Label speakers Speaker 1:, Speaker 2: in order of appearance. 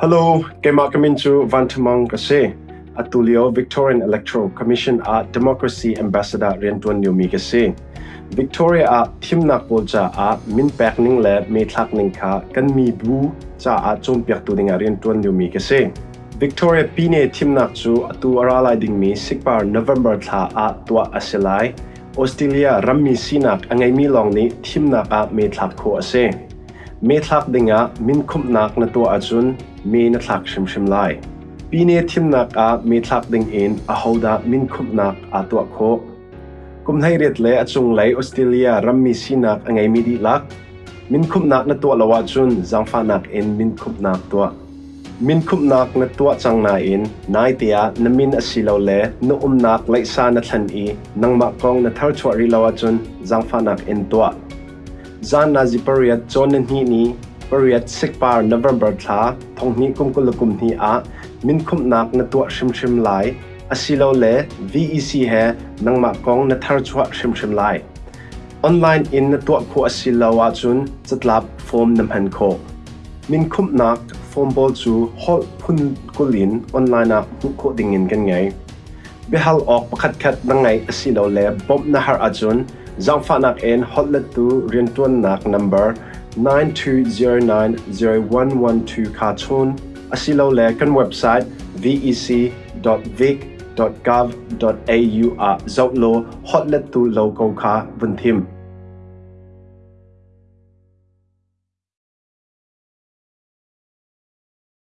Speaker 1: Hello, kema kamin chu vantamang kase. Atulio Victorian Electoral Commission a Democracy Ambassador Riantuan Yumi kase. Victoria a thimnak pol cha a min pek ning le me thak ning kha kan mi bu cha a chom pyak tu ding a Riantuan Yumi kase. Victoria pine thimnak chu atu aralai ding mi sikpar November tha a tua asilai Australia rammi sinak angai mi long ni thimnak a me thak kho ase. เมทักดิงะมินคุมนักนตัวอาจุนเมนทักชิมชิมไลปีนี้ทิมนักอาเมทักดิงเอ็นอาฮาดามินคุมนักอาตัวโคกุมไทยเรดเลอาจุงไลออสเตรเลียรัมมีซีนักไงมีดีลักมินคุมนักนตัวละวาจุนจังฟานักเอ็นมินคุมนักตัวมินคุมนักนตัวจังนาอินนายเตียนมินอสิลาเลนอุมนักไลซานัทันอีนังมากองนทารชวรีลาวจุนจังฟานักเอ็นตัว zan na zi period chon na ni ni, period sik par November tha, thong ni kum kul kum ni a, min khum nak na tu shim shim lai, asilo le VEC he, nang ma kong na thar chwa shim shim lai. Online in na tu khu asilo wa chun chatlap form nam han kho. Min khum nak form bol chu hol phun kulin online a hu ko dingin kan ngai behal ok pakhat khat nangai asilo le bom na har achun en, hotlet tu Rintuan Nak number 92090112 cartoon Asilo le kan website vec.vic.gov.au a zotlo Hotlatu local ka buntim.